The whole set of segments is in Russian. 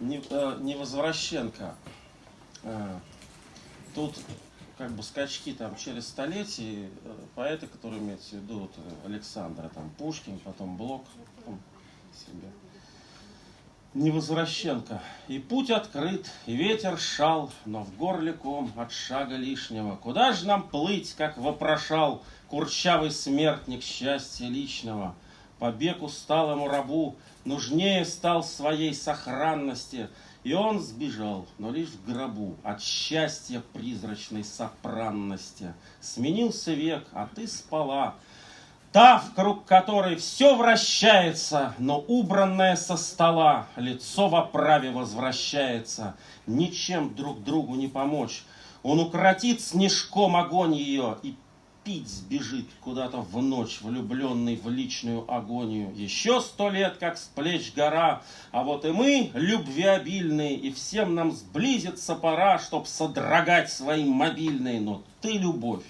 не, э. Э, Тут как бы скачки там через столетия, э, поэты, которые имеются в виду, вот, Александра, там Пушкин, потом Блок, там, себе. Невозвращенко. И путь открыт, и ветер шал, но в горле ком от шага лишнего. Куда же нам плыть, как вопрошал курчавый смертник счастья личного? Побег усталому рабу нужнее стал своей сохранности, и он сбежал, но лишь в гробу, от счастья призрачной сопранности. Сменился век, а ты спала, Та, в круг которой все вращается, но убранное со стола, лицо в оправе возвращается, ничем друг другу не помочь. Он укротит снежком огонь ее и пить сбежит куда-то в ночь, влюбленный в личную агонию. Еще сто лет, как с плеч гора, а вот и мы, любвеобильные, и всем нам сблизиться пора, чтоб содрогать свои мобильные. Но ты, любовь,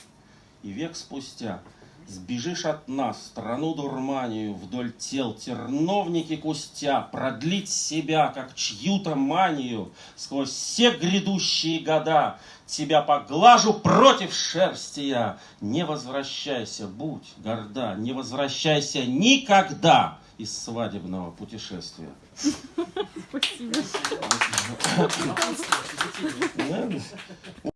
и век спустя — Сбежишь от нас, страну дурманию, Вдоль тел терновники кустя, Продлить себя, как чью-то манию, Сквозь все грядущие года. Тебя поглажу против шерсти я. Не возвращайся, будь горда, Не возвращайся никогда Из свадебного путешествия. Спасибо.